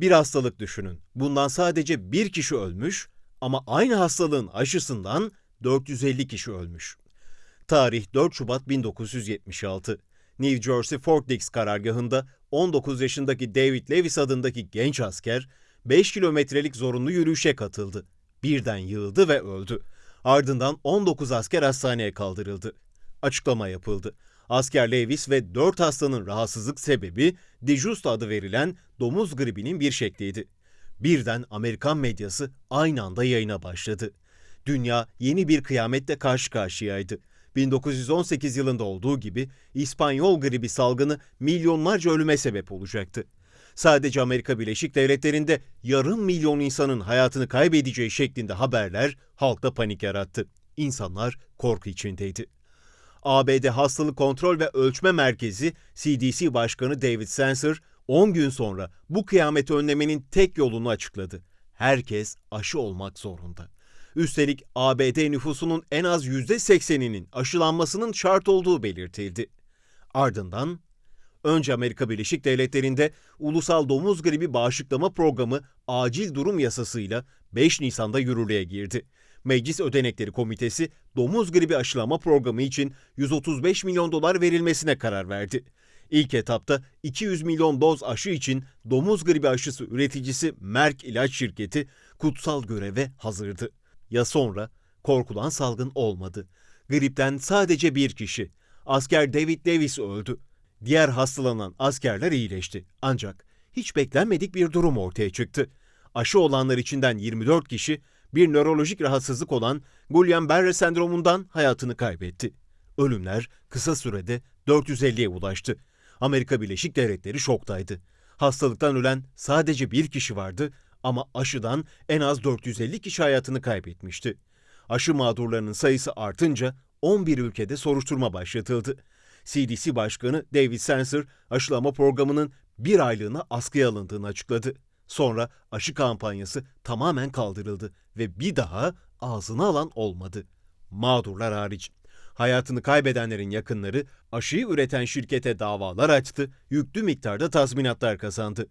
Bir hastalık düşünün. Bundan sadece bir kişi ölmüş ama aynı hastalığın aşısından 450 kişi ölmüş. Tarih 4 Şubat 1976. New Jersey Fort Dix karargahında 19 yaşındaki David Lewis adındaki genç asker 5 kilometrelik zorunlu yürüyüşe katıldı. Birden yığıldı ve öldü. Ardından 19 asker hastaneye kaldırıldı. Açıklama yapıldı. Asker Lewis ve 4 hastanın rahatsızlık sebebi Dijusta adı verilen domuz gribinin bir şekliydi. Birden Amerikan medyası aynı anda yayına başladı. Dünya yeni bir kıyametle karşı karşıyaydı. 1918 yılında olduğu gibi İspanyol gribi salgını milyonlarca ölüme sebep olacaktı. Sadece Amerika Birleşik Devletleri'nde yarım milyon insanın hayatını kaybedeceği şeklinde haberler halkta panik yarattı. İnsanlar korku içindeydi. ABD Hastalık Kontrol ve Ölçme Merkezi CDC Başkanı David Sensor 10 gün sonra bu kıyameti önlemenin tek yolunu açıkladı. Herkes aşı olmak zorunda. Üstelik ABD nüfusunun en az %80'inin aşılanmasının şart olduğu belirtildi. Ardından önce Amerika Birleşik Devletleri'nde Ulusal Domuz Gribi Bağışıklama Programı acil durum yasasıyla 5 Nisan'da yürürlüğe girdi. Meclis Ödenekleri Komitesi domuz gribi aşılama programı için 135 milyon dolar verilmesine karar verdi. İlk etapta 200 milyon doz aşı için domuz gribi aşısı üreticisi Merck İlaç Şirketi kutsal göreve hazırdı. Ya sonra korkulan salgın olmadı. Gripten sadece bir kişi, asker David Davis öldü. Diğer hastalanan askerler iyileşti. Ancak hiç beklenmedik bir durum ortaya çıktı. Aşı olanlar içinden 24 kişi bir nörolojik rahatsızlık olan Guillain-Barré sendromundan hayatını kaybetti. Ölümler kısa sürede 450'ye ulaştı. Amerika Birleşik Devletleri şoktaydı. Hastalıktan ölen sadece bir kişi vardı ama aşıdan en az 450 kişi hayatını kaybetmişti. Aşı mağdurlarının sayısı artınca 11 ülkede soruşturma başlatıldı. CDC Başkanı David Sensor aşılama programının bir aylığına askıya alındığını açıkladı. Sonra aşı kampanyası tamamen kaldırıldı ve bir daha ağzına alan olmadı. Mağdurlar hariç. Hayatını kaybedenlerin yakınları aşıyı üreten şirkete davalar açtı, yüklü miktarda tazminatlar kazandı.